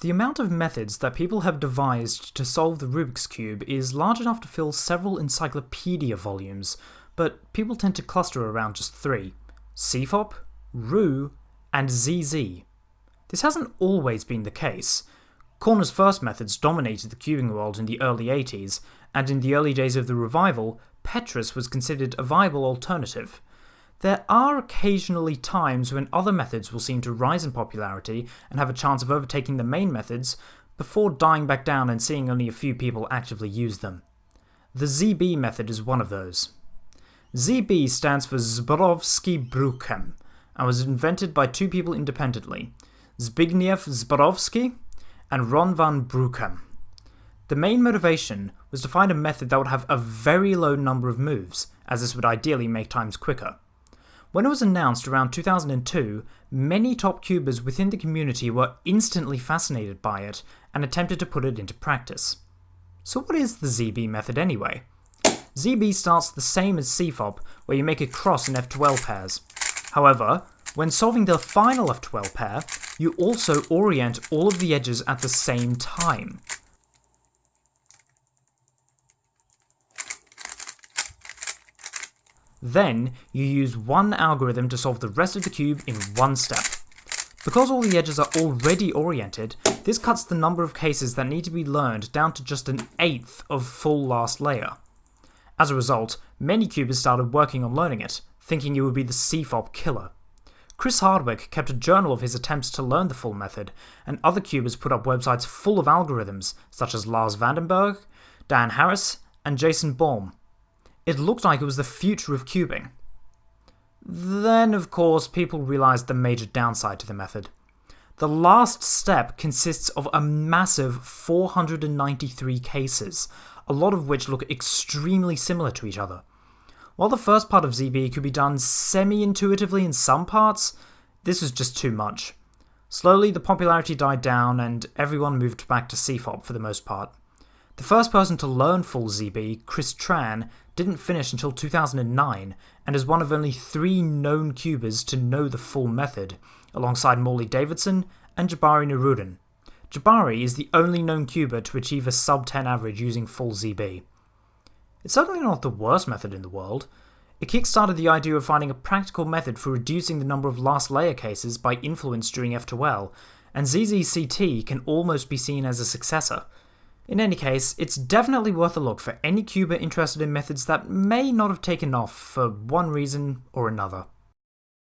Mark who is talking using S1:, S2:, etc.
S1: The amount of methods that people have devised to solve the Rubik's Cube is large enough to fill several encyclopedia volumes, but people tend to cluster around just three CFOP, Roux, and ZZ. This hasn't always been the case. Corner's first methods dominated the cubing world in the early 80s, and in the early days of the revival, Petrus was considered a viable alternative. There are occasionally times when other methods will seem to rise in popularity and have a chance of overtaking the main methods before dying back down and seeing only a few people actively use them. The ZB method is one of those. ZB stands for Zborowski Bruchem and was invented by two people independently, Zbigniew Zborowski and Ron van Bruchem. The main motivation was to find a method that would have a very low number of moves, as this would ideally make times quicker. When it was announced around 2002, many top cubers within the community were instantly fascinated by it and attempted to put it into practice. So what is the ZB method anyway? ZB starts the same as CFOP, where you make a cross in F2L pairs. However, when solving the final F2L pair, you also orient all of the edges at the same time. Then, you use one algorithm to solve the rest of the cube in one step. Because all the edges are already oriented, this cuts the number of cases that need to be learned down to just an eighth of full last layer. As a result, many cubers started working on learning it, thinking it would be the CFOP killer. Chris Hardwick kept a journal of his attempts to learn the full method, and other cubers put up websites full of algorithms, such as Lars Vandenbergh, Dan Harris, and Jason Boehm, it looked like it was the future of cubing. Then, of course, people realised the major downside to the method. The last step consists of a massive 493 cases, a lot of which look extremely similar to each other. While the first part of ZB could be done semi-intuitively in some parts, this was just too much. Slowly, the popularity died down and everyone moved back to CFOP for the most part. The first person to learn full ZB, Chris Tran, didn't finish until 2009 and is one of only three known cubers to know the full method, alongside Morley Davidson and Jabari Nuruddin. Jabari is the only known cuber to achieve a sub 10 average using full ZB. It's certainly not the worst method in the world. It kickstarted the idea of finding a practical method for reducing the number of last layer cases by influence during F2L, and ZZCT can almost be seen as a successor. In any case, it's definitely worth a look for any cuber interested in methods that may not have taken off for one reason or another.